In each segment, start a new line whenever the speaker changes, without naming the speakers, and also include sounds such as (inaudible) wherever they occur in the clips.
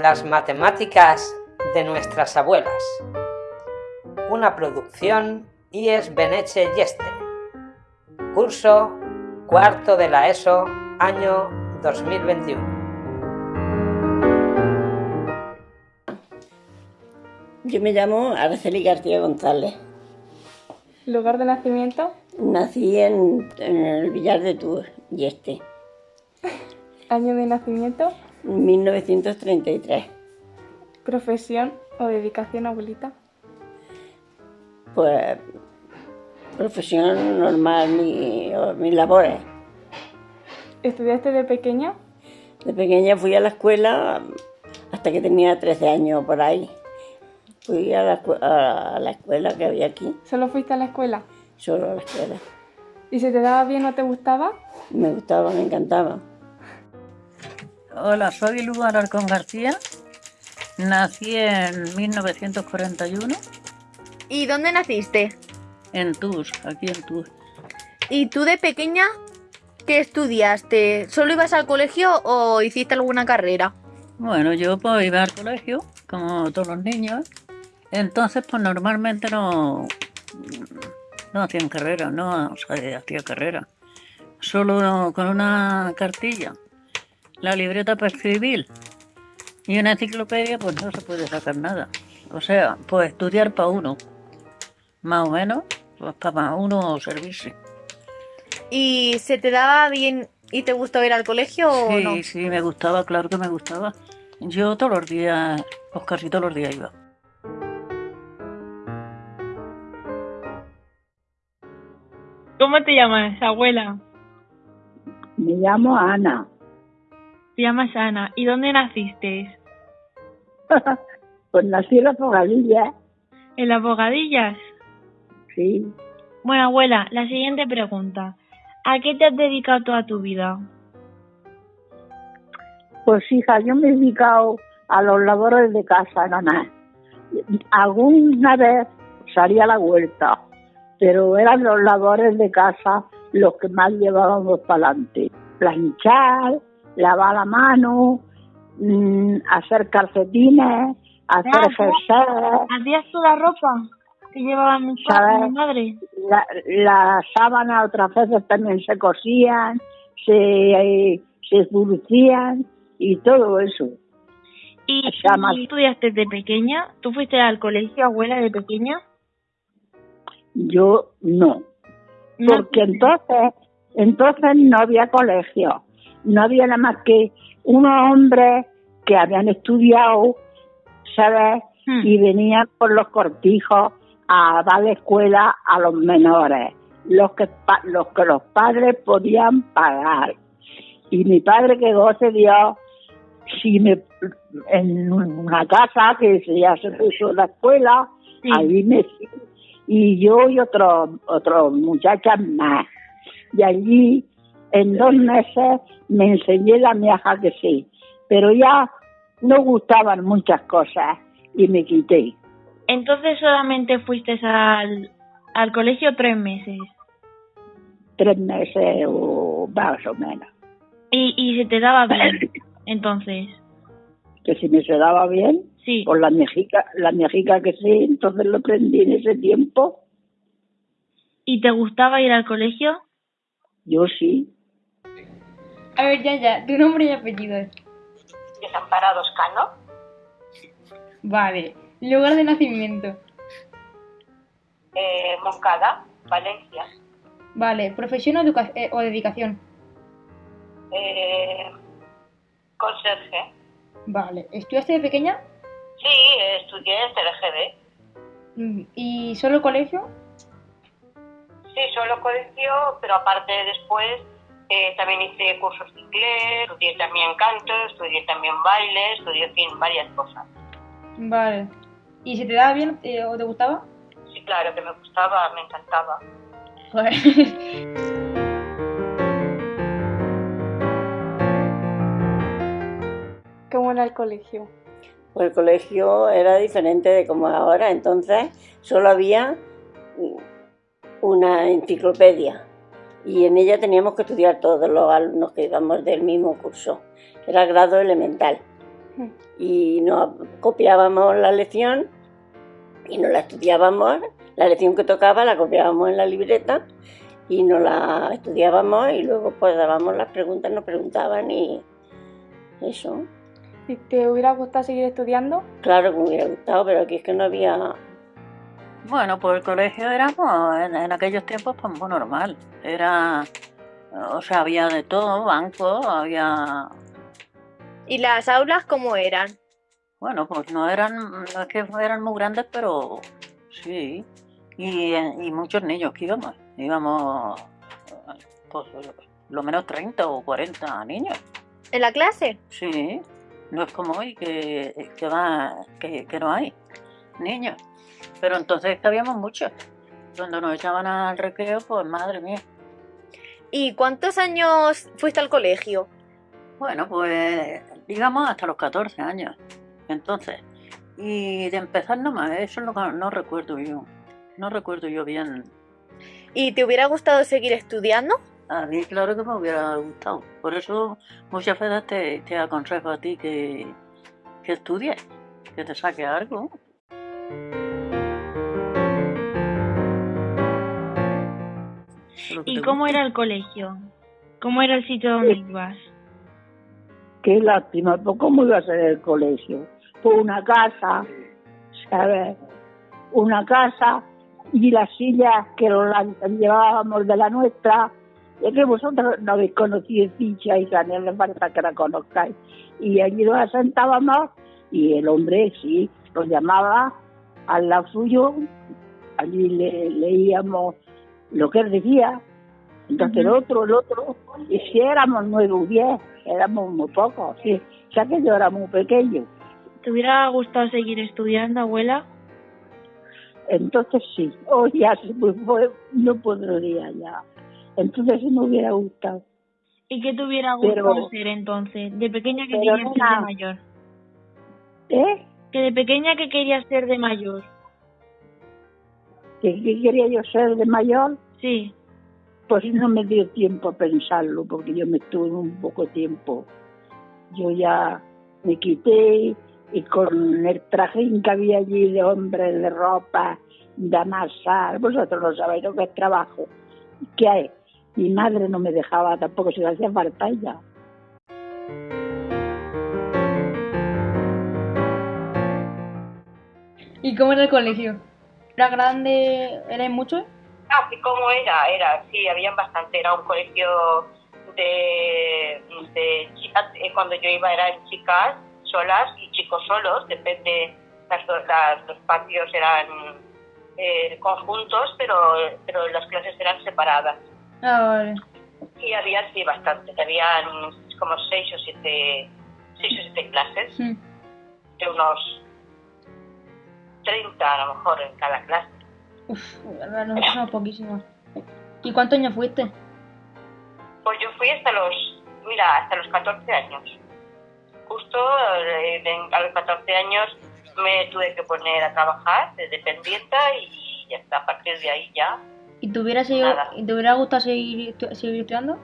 Las matemáticas de nuestras abuelas. Una producción IES Beneche Yeste. Curso cuarto de la ESO, año 2021.
Yo me llamo Araceli García González.
¿Lugar de nacimiento?
Nací en, en el Villar de Tours, Yeste, (laughs)
¿Año de nacimiento?
1933.
¿Profesión o dedicación, abuelita?
Pues profesión normal, mi- mis labores.
¿Estudiaste de pequeña?
De pequeña fui a la escuela hasta que tenía 13 años por ahí. Fui a la, a la escuela que había aquí,
¿Solo fuiste a la escuela?
solo a la escuela.
¿Y se te daba bien o te gustaba?
Me gustaba, me encantaba.
Hola, soy Lugo Alarcón García. Nací en 1941
¿Y dónde naciste?
en Tus, aquí en Tus.
¿Y tú de pequeña qué estudiaste? ¿Solo ibas al colegio o hiciste alguna carrera?
Bueno, yo pues iba al colegio, como todos los niños. Entonces, pues normalmente no, no hacían carrera, no se hacía carrera. Solo con una cartilla, la libreta para escribir y una enciclopedia, pues no se puede sacar nada. O sea, pues estudiar para uno, más o menos, pues para uno servirse.
¿Y se te daba bien y te gustaba ir al colegio o
Sí,
no?
sí, me gustaba, claro que me gustaba. Yo todos los días, pues casi todos los días iba.
¿Cómo te llamas, abuela?
Me llamo Ana.
Te llamas Ana. ¿Y dónde naciste? (laughs)
pues nací en la Fogadilla,
¿En las Bogadillas?
sí.
Bueno, abuela, la siguiente pregunta. ¿A qué te has dedicado toda tu vida?
Pues hija, yo me he dedicado a los labores de casa nada más. Alguna vez salía a la vuelta, pero eran los labores de casa los que más llevábamos para adelante. Planchar, lavar la mano, mm, hacer calcetines, hacer jerseys,
¿Hacías toda la ropa que llevaba mi, madre?
la, las sábanas otras veces también se cosían, se, se esburcían y todo eso.
¿Y,
Llamas.
y estudiaste de pequeña? ¿Tú fuiste al colegio, abuela, de pequeña?
Yo no,
No.
porque entonces, entonces no había colegio, no había nada más que unos hombres que habían estudiado, ¿sabes?
Hmm.
Y venían por los cortijos a dar la escuela a los menores, los que, los que los padres podían pagar. Y mi padre que goce Dios, si me, en una casa que se- ya se puso la escuela,
Sí.
ahí me y yo y otros otros muchachas más. Y allí en dos meses me enseñé la miaja que sí, pero ya no gustaban muchas cosas y me quité.
Entonces solamente fuiste al, al colegio tres meses.
tres meses o más o menos.
Y, y se te daba bien. (coughs) Entonces,
Que si me se daba bien,
sí.
por la mejica, la mejica que sí, entonces lo aprendí en ese tiempo,
¿Y te gustaba ir al colegio?
yo sí.
A ver, ya, ya, tu nombre y apellido.
Desamparados Cano,
Vale. ¿Lugar de nacimiento?
eh, Moncada, Valencia,
Vale. ¿Profesión o, eh, o dedicación?
eh, conserje.
Vale. ¿Estudiaste de pequeña?
Sí, estudié en TLGB.
Mm, ¿Y solo colegio?
Sí, solo colegio, pero aparte después eh, también hice cursos de inglés, estudié también canto, estudié también baile, estudié, en fin, varias cosas.
Vale. ¿Y se te daba bien eh, o te gustaba?
Sí, claro, que me gustaba, me encantaba.
Joder. (laughs) ¿Cómo era el colegio?
Pues el colegio era diferente de como es ahora, entonces solo había una enciclopedia y en ella teníamos que estudiar todos los alumnos que íbamos del mismo curso, era grado elemental.
Mm.
y nos copiábamos la lección y nos la estudiábamos, la lección que tocaba la copiábamos en la libreta y nos la estudiábamos y luego pues dábamos las preguntas, nos preguntaban y eso.
¿Y te hubiera gustado seguir estudiando?
Claro que me hubiera gustado, pero aquí es que no había...
Bueno, pues el colegio éramos en, en aquellos tiempos pues muy normal. Era, o sea, había de todo, bancos, había,
¿Y las aulas cómo eran?
bueno, pues no eran, no es que eran muy grandes, pero sí. Y, y muchos niños que íbamos, íbamos, pues lo menos 30 o 40 niños.
¿En la clase?
Sí, no es como hoy que, que, va, que, que no hay niños. Pero entonces que habíamos muchos. Cuando nos echaban al recreo, pues madre mía.
¿Y cuántos años fuiste al colegio?
Bueno, pues digamos hasta los 14 años. Entonces, y de empezar nomás, eso que no recuerdo yo. No recuerdo yo bien.
¿Y te hubiera gustado seguir estudiando?
A mí claro que me hubiera gustado. Por eso muchas veces te, te aconsejo a ti que, que estudies, que te saque algo. Lo que
¿Y
te
cómo
guste.
era el colegio? ¿Cómo era el sitio donde ibas?
Qué lástima, pues ¿cómo iba a ser el colegio? Pues una casa, ¿sabes? Una casa y las sillas que lo- las llevábamos de la nuestra. Es que vosotros no habéis conocido Ficha y no le falta que la conozcáis. Y allí nos sentábamos y el hombre sí, lo llamaba al lado suyo, allí le, leíamos lo que él decía. Entonces el otro, el otro, y si éramos nueve o diez, éramos muy pocos, sí. O sea que yo era muy pequeño.
¿Te hubiera gustado seguir estudiando, abuela?
Entonces sí, (laughs) hoy ya fue, no podría ya. Entonces sí me hubiera gustado.
¿Y qué te hubiera
Pero-
gustado ser entonces? De pequeña que
pero
querías ser de mayor.
¿Eh?
Que de pequeña que querías ser de mayor.
¿Que, que quería yo ser de mayor?
Sí.
Pues no me dio tiempo a pensarlo, porque yo me estuve un poco tiempo. Yo ya me quité y con el trajín que había allí de hombres, de ropa, de amasar, vosotros no sabéis lo que es trabajo. ¿Qué hay? Mi madre no me dejaba tampoco, si le hacía falta ella.
¿Y cómo era el colegio? ¿Era grande? ¿Erais muchos?
Así como era, era, sí, habían bastante. Era un colegio de, de chicas, eh, cuando yo iba eran chicas solas y chicos solos, depende, las, las- los patios eran eh, conjuntos, pero, pero las clases eran separadas.
Ah, vale.
Y había, sí, bastante, habían como seis o siete, seis o siete clases,
Sí.
de unos 30 a lo mejor en cada clase.
Uf, verdad, nosotros somos poquísimos. ¿Y cuántos años fuiste?
Pues yo fui hasta los, mira, hasta los 14 años. Justo eh, a los 14 años me tuve que poner a trabajar de dependienta y ya está, a partir de ahí ya.
¿Y te hubiera, seguido-
Nada.
¿y te hubiera gustado seguir, seguir estudiando?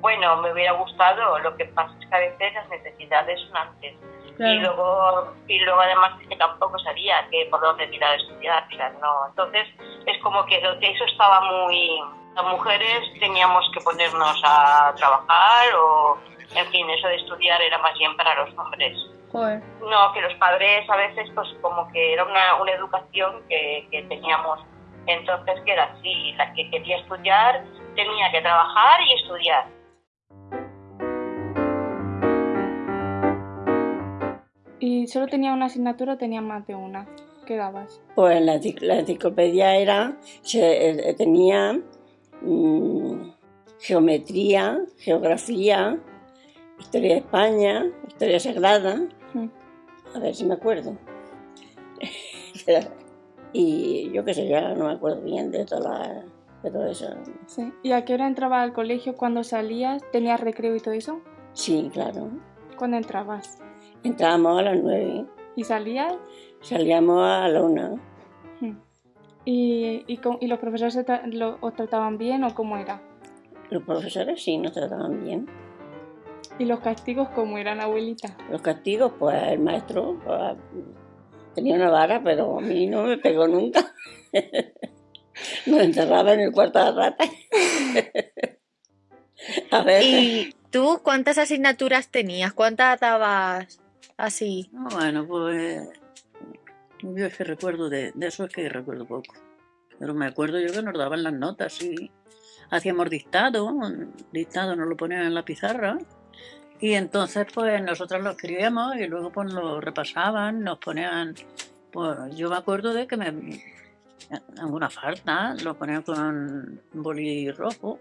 Bueno, me hubiera gustado, lo que pasa es que a veces las necesidades son antes.
Claro.
Y luego, y luego además que tampoco sabía que por dónde tirar estudiar, o sea, no. Entonces es como que lo- eso estaba muy... Las mujeres teníamos que ponernos a trabajar o, en fin, eso de estudiar era más bien para los hombres.
Joder.
No, que los padres a veces pues como que era una, una educación que, que teníamos. Entonces que era así, la que quería estudiar tenía que trabajar y estudiar.
¿Y solo tenía una asignatura o tenía más de una? ¿Qué dabas?
Pues la, la enciclopedia era, se, eh, tenía mm, geometría, geografía, historia de España, historia sagrada,
Mm.
a ver si me acuerdo. (laughs) y yo qué sé, ya no me acuerdo bien de, toda la- de todo eso.
Sí. ¿Y a qué hora entrabas al colegio? ¿Cuando salías? ¿Tenías recreo y todo eso?
Sí, claro.
¿Cuándo entrabas?
Entrábamos a las nueve,
¿Y salías?
salíamos a la una.
¿Y, y, y los profesores se tra- lo- os trataban bien o cómo era?
Los profesores sí nos trataban bien.
¿Y los castigos cómo eran, abuelita?
Los castigos, pues el maestro pues, tenía una vara, pero a mí no me pegó nunca. (laughs) Nos encerraba en el cuarto de rata. (laughs) a ver.
¿Y tú cuántas asignaturas tenías? ¿Cuántas dabas así?
Ah, Bueno, pues yo es que recuerdo de, de eso es que recuerdo poco. Pero me acuerdo yo que nos daban las notas y hacíamos dictado, dictado nos lo ponían en la pizarra y entonces pues nosotros lo escribíamos y luego pues lo repasaban, nos ponían, pues yo me acuerdo de que me alguna falta lo ponían con boli rojo.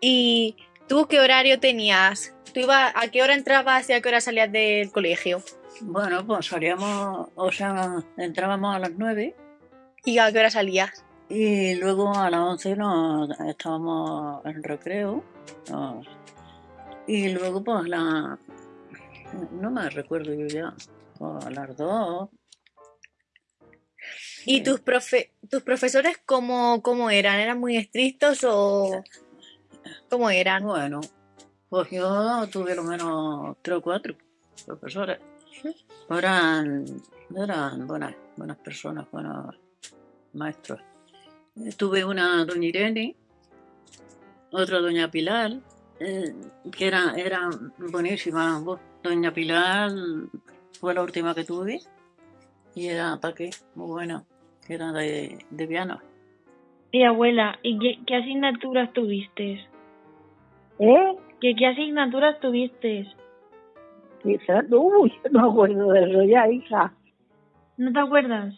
¿Y tú qué horario tenías? ¿Tú ibas, ¿A qué hora entrabas y a qué hora salías del colegio?
Bueno, pues salíamos, o sea, entrábamos a las nueve
¿Y a qué hora salías?
Y luego a las 11 nos estábamos en recreo. nos- y luego pues la... No me recuerdo yo ya. pues, a las 2.
¿Y tus, profe tus profesores cómo, cómo eran? ¿Eran muy estrictos o cómo eran?
Bueno, pues yo tuve lo menos tres o cuatro profesores. Eran, eran buenas, buenas personas, buenos maestros. Tuve una doña Irene, otra doña Pilar, eh, que era, eran buenísimas. Bu- Doña Pilar fue la última que tuve y era, ¿para qué? Muy buena, que era de, de piano.
Y abuela, ¿y qué, qué asignaturas tuviste?
¿Eh?
¿Qué, ¿Qué asignaturas tuviste?
Quizás, uy, no me acuerdo de eso ya, hija.
¿No te acuerdas?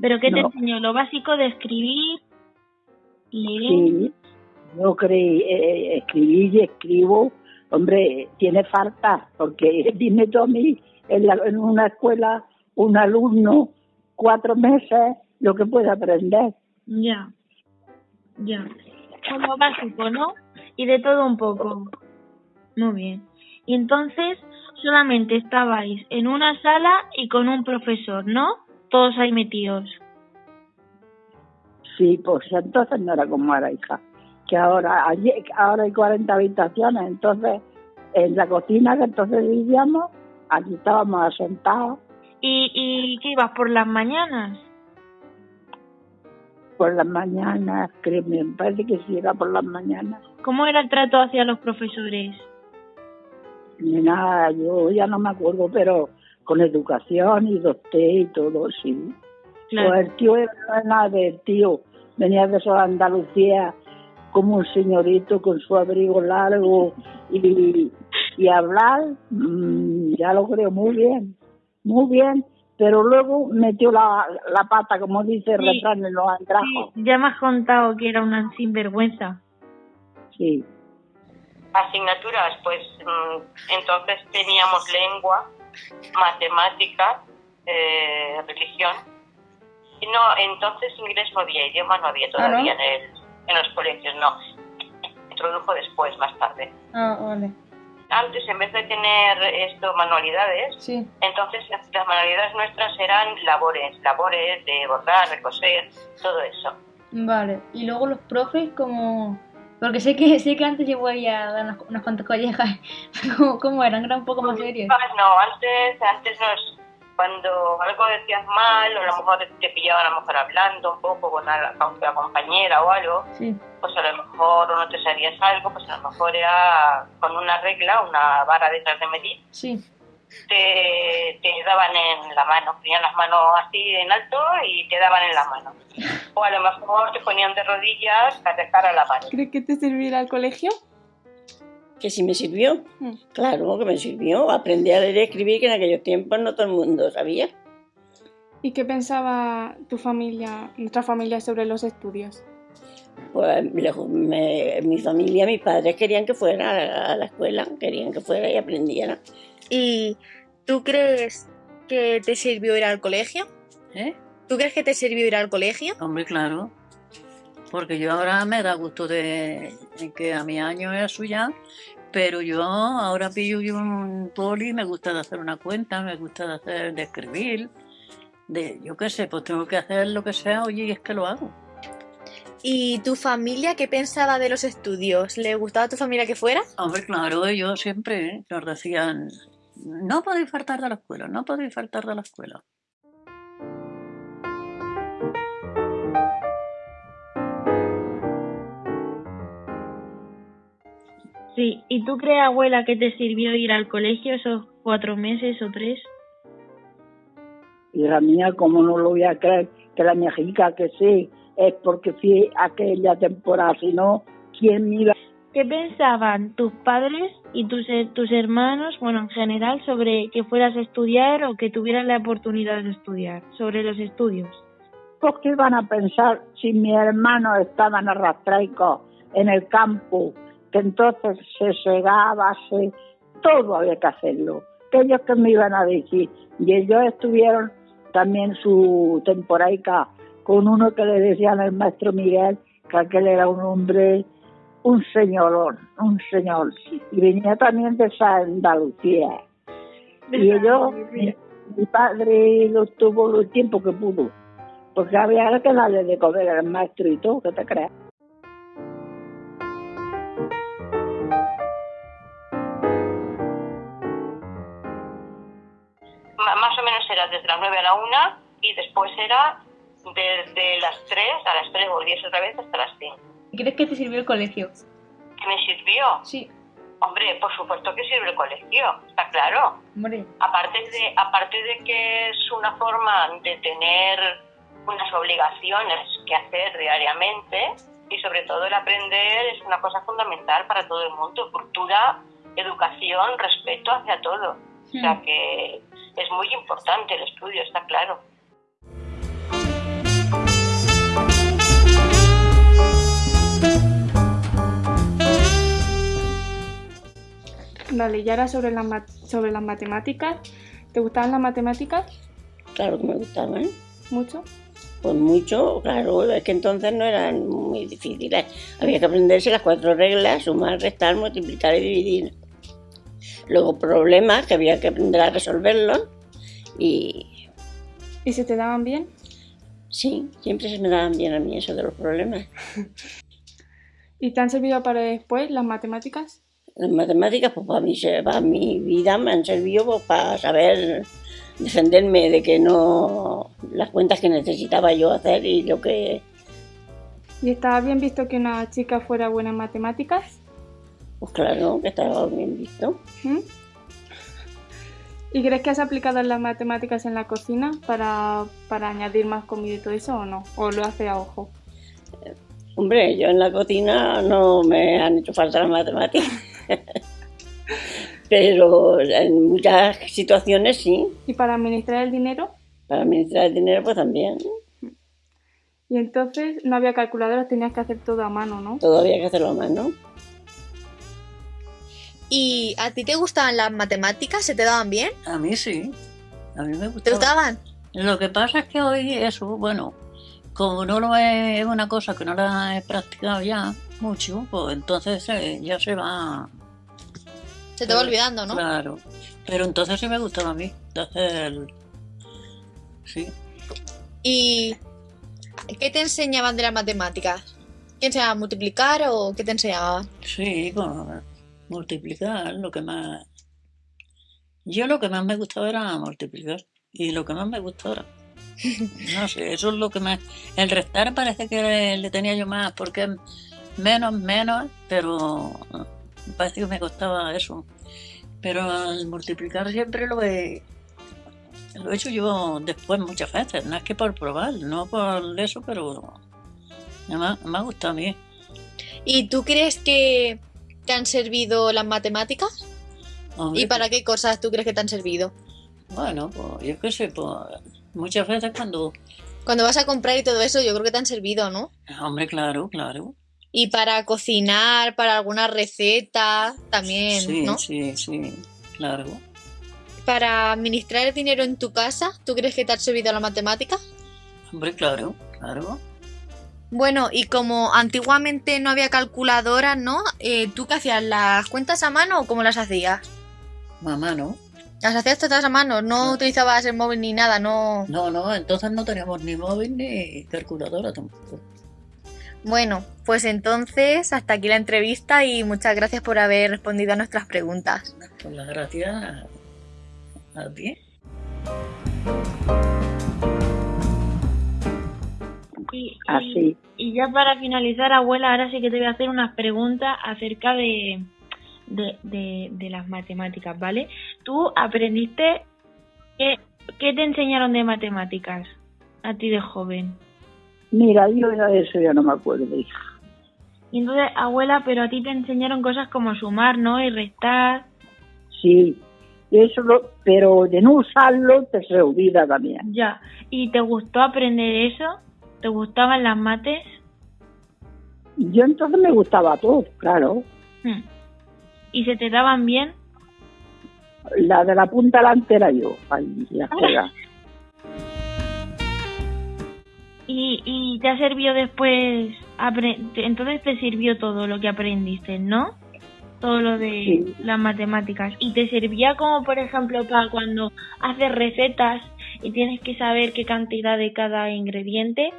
¿Pero qué te enseñó? ¿Lo básico de escribir? ¿Leer?
Sí, yo creí, eh, escribí y escribo. Hombre, tiene falta, porque (laughs) dime tú a mí, en, la- en una escuela, un alumno, cuatro meses, lo que puede aprender.
Ya. Ya. Como básico, ¿no? Y de todo un poco. Muy bien. Y entonces solamente estabais en una sala y con un profesor, ¿no? Todos ahí metidos.
Sí, pues entonces no era como ahora, hija. Que ahora, allí- ahora hay 40 habitaciones, entonces en la cocina que entonces vivíamos, aquí estábamos asentados
¿Y, y qué ibas por las mañanas?
Por las mañanas, creo, me parece que sí era por las mañanas.
¿Cómo era el trato hacia los profesores?
Nada, yo ya no me acuerdo, pero con educación y doctor y todo, sí.
Claro.
Pues el tío era nada del tío, venía de Andalucía como un señorito con su abrigo largo y, y hablar, mm, ya lo creo muy bien, muy bien, pero luego metió la, la pata, como dice el
Sí.
refrán en los andrajos.
Sí, ya me has contado que era una sinvergüenza.
Sí.
asignaturas, pues mm, entonces teníamos lengua, matemáticas, eh, religión. No, entonces inglés no había, idioma no había todavía en, el, en los colegios, no. Introdujo después, más tarde.
Ah, vale.
Antes, en vez de tener esto, manualidades,
Sí.
entonces las manualidades nuestras eran labores, labores de bordar, de coser, todo eso.
Vale. Y luego los profes como... Porque sé que sé que antes yo voy a dar unas, unas cuantas collejas. (laughs) ¿Cómo, cómo eran? Eran un poco más serios.
Ah, No, antes, antes nos, cuando algo decías mal, o a lo mejor te pillaban a lo mejor hablando un poco con la, con la compañera o algo,
Sí.
pues a lo mejor no te sabías algo, pues a lo mejor era con una regla, una vara detrás de medir,
Sí.
te, te daban en la mano, ponían las manos así en alto y te daban en la mano. O a lo mejor te ponían de rodillas a dejar a la mano.
¿Crees que te servirá al colegio?
Que si me sirvió.
Mm.
Claro que me sirvió. Aprendí a leer y escribir que en aquellos tiempos no todo el mundo sabía.
¿Y qué pensaba tu familia, nuestra familia, sobre los estudios?
Pues me- mi familia, mis padres querían que fuera a la escuela, querían que fuera y aprendiera.
¿Y tú crees que te sirvió ir al colegio?
¿Eh?
¿Tú crees que te sirvió ir al colegio?
Hombre, claro. Porque yo ahora me da gusto de que a mi año es suya, pero yo ahora pillo yo un poli, me gusta de hacer una cuenta, me gusta de hacer, de escribir, de yo qué sé, pues tengo que hacer lo que sea, oye, y es que lo hago.
¿Y tu familia qué pensaba de los estudios? ¿Le gustaba a tu familia que fuera?
Hombre, claro, ellos siempre nos decían, no podéis faltar de la escuela, no podéis faltar de la escuela.
Sí, ¿y tú crees, abuela, que te sirvió ir al colegio esos cuatro meses o tres?
Hija mía, ¿cómo no lo voy a creer? Que la mexica que sí, es porque fui aquella temporada, si no, ¿quién me iba?
¿Qué pensaban tus padres y tus, tus hermanos, bueno, en general, sobre que fueras a estudiar o que tuvieras la oportunidad de estudiar, sobre los estudios?
Pues qué iban a pensar si mis hermanos estaban arrastraicos en el campo, que entonces se segaba, se, todo había que hacerlo. Que ellos que me iban a decir. Y ellos estuvieron también su temporaica con uno que le decían el maestro Miguel, que aquel era un hombre, un señorón, un señor. Y venía también de Andalucía. Y ellos, mi, mi padre lo tuvo el tiempo que pudo, porque había que darle de comer al maestro y todo, ¿qué te creas?
Era desde las 9 a la 1 y después era desde las 3 a las 3 volvías otra vez hasta las 5.
¿Crees que te sirvió el colegio?
¿Qué me sirvió?
Sí.
Hombre, por supuesto que sirve el colegio, está claro.
Hombre,
Aparte de, aparte de que es una forma de tener unas obligaciones que hacer diariamente y sobre todo el aprender es una cosa fundamental para todo el mundo. Cultura, educación, respeto hacia todo. O sea
Hmm.
que es muy importante el estudio, está claro.
Vale, y ahora sobre las, ma- sobre las matemáticas. ¿Te gustaban las matemáticas?
Claro que me gustaban.
Mucho.
Pues mucho, claro, es que entonces no eran muy difíciles. Había que aprenderse las cuatro reglas, sumar, restar, multiplicar y dividir. Luego problemas que había que aprender a resolverlos y
¿Y se te daban bien?
sí, siempre se me daban bien a mí eso de los problemas. (laughs)
¿Y te han servido para después las matemáticas?
Las matemáticas, pues para mí, para mi vida me han servido pues, para saber defenderme de que no las cuentas que necesitaba yo hacer y lo que
¿Y estaba bien visto que una chica fuera buena en matemáticas?
Pues claro, que estaba bien visto.
¿Mm? ¿Y crees que has aplicado las matemáticas en la cocina para, para añadir más comida y todo eso o no? ¿O lo hace a ojo?
Hombre, yo en la cocina no me han hecho falta las matemáticas. Pero en muchas situaciones sí.
¿Y para administrar el dinero?
Para administrar el dinero pues también.
Y entonces no había calculadoras, tenías que hacer todo a mano, ¿no?
Todo había que hacerlo a mano.
¿Y a ti te gustaban las matemáticas? ¿Se te daban bien?
A mí sí, a mí me
¿Te
gustaba.
gustaban?
Lo que pasa es que hoy eso, bueno, como no lo es una cosa que no la he practicado ya mucho, pues entonces eh, ya se va.
Se te va olvidando, ¿no?
Claro. Pero entonces sí me gustaba a mí hacer. Sí.
¿Y qué te enseñaban de las matemáticas? ¿Qué enseñaban a multiplicar o qué te enseñaban?
Sí, pues, multiplicar, lo que más... Yo lo que más me gustaba era multiplicar. Y lo que más me gustaba (laughs) No sé, eso es lo que más... El restar parece que le, le tenía yo más, porque menos, menos, pero parece que me costaba eso. Pero el multiplicar siempre lo he... Lo he hecho yo después muchas veces, no es que por probar, no por eso, pero me ha, me ha gustado a mí.
¿Y tú crees que te han servido las matemáticas?
Hombre,
¿Y para qué cosas tú crees que te han servido?
Bueno, pues yo qué sé, pues muchas veces cuando...
Cuando vas a comprar y todo eso, yo creo que te han servido, ¿no?
Hombre, claro, claro.
Y para cocinar, para alguna receta, también,
sí,
¿no?
sí, sí, claro.
Para administrar el dinero en tu casa, ¿tú crees que te han servido las matemáticas?
Hombre, claro, claro.
Bueno, y como antiguamente no había calculadoras, ¿no? Eh, ¿Tú qué hacías? ¿Las cuentas a mano o cómo las hacías?
Mamá, ¿no?
Las hacías todas a mano, no,
No.
utilizabas el móvil ni nada, no.
No, no, entonces no teníamos ni móvil ni calculadora tampoco.
Bueno, pues entonces hasta aquí la entrevista y muchas gracias por haber respondido a nuestras preguntas.
Pues las gracias a, a ti.
Y, y-
Así.
Y ya para finalizar, abuela, ahora sí que te voy a hacer unas preguntas acerca de, de, de, de las matemáticas, ¿vale? Tú aprendiste, ¿qué, ¿qué te enseñaron de matemáticas a ti de joven?
Mira, yo de eso ya no me acuerdo, hija.
Y entonces, abuela, pero a ti te enseñaron cosas como sumar, ¿no? Y restar.
Sí, eso lo, pero de no usarlo te se olvida también.
Ya. ¿Y te gustó aprender eso? ¿Te gustaban las mates?
Yo entonces me gustaba todo, claro.
Hmm. ¿Y se te daban bien?
La de la punta delante era yo. Ay, ya (laughs) juega.
¿Y, y te ha servido después? Entonces te sirvió todo lo que aprendiste, ¿no? Todo lo de
Sí.
las matemáticas. ¿Y te servía como, por ejemplo, para cuando haces recetas y tienes que saber qué cantidad de cada ingrediente?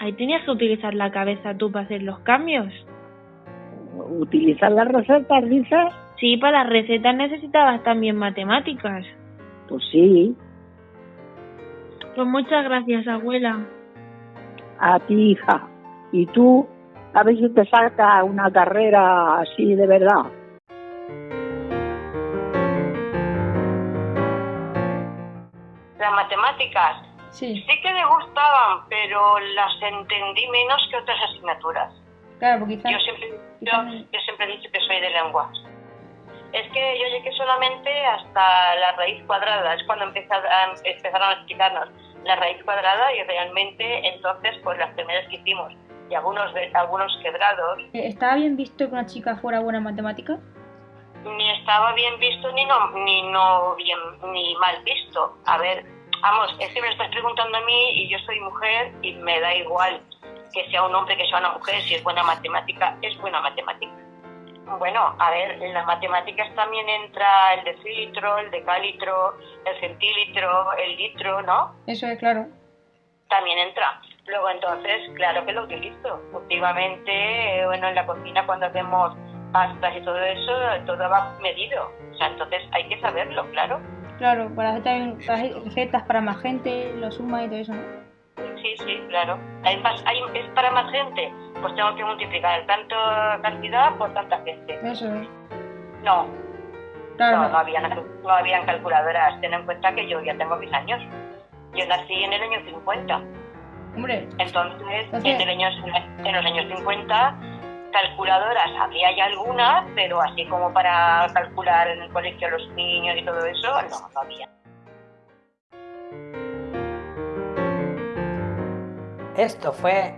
Ahí tenías que utilizar la cabeza tú para hacer los cambios.
Utilizar las recetas, dices,
Sí, para las recetas necesitabas también matemáticas.
pues sí,
Pues muchas gracias, abuela.
a ti, hija. Y tú, a ver si te saca una carrera así de verdad.
Las matemáticas
Sí,
sí que me gustaban, pero las entendí menos que otras asignaturas.
claro, porque quizás...
Yo siempre, yo,
quizás-
yo siempre he dicho que soy de lenguas. Es que yo llegué solamente hasta la raíz cuadrada, es cuando empezar- a- empezaron a explicarnos la raíz cuadrada y realmente entonces pues las primeras que hicimos y algunos algunos quebrados
Eh, ¿Estaba bien visto que una chica fuera buena en matemáticas?
ni estaba bien visto ni no ni no bien ni mal visto. A ver, vamos, es que me lo estás preguntando a mí y yo soy mujer y me da igual que sea un hombre que sea una mujer, si es buena matemática, es buena matemática. Bueno, a ver, en las matemáticas también entra el decilitro, el decalitro, el centilitro, el litro, ¿no?
Eso es claro.
También entra. Luego entonces, claro que lo utilizo. Últimamente, eh, bueno, en la cocina cuando hacemos pastas y todo eso, todo va medido. O sea, entonces hay que saberlo, claro.
Claro, para hacer también para hacer recetas para más gente, lo suma y todo eso, ¿no?
Sí, sí, claro. Hay más, hay, es para más gente, pues tengo que multiplicar tanto cantidad por tanta gente.
Eso es.
No,
Claro,
no,
no.
no habían, no habían calculadoras. Ten en cuenta que yo ya tengo mis años. Yo nací en el año 50.
Hombre,
Entonces,
Entonces-
en, el año, en los años 50, calculadoras había ya algunas, pero así como para calcular en el colegio a los niños y todo eso, no, no había.
Esto fue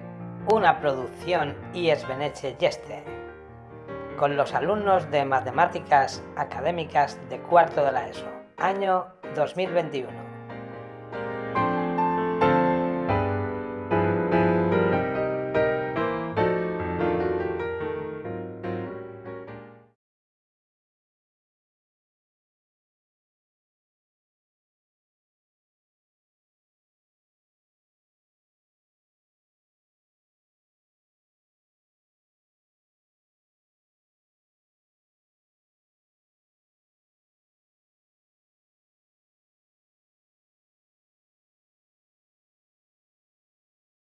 una producción IES Beneche Yeste, con los alumnos de Matemáticas Académicas de cuarto de la ESO, año 2021.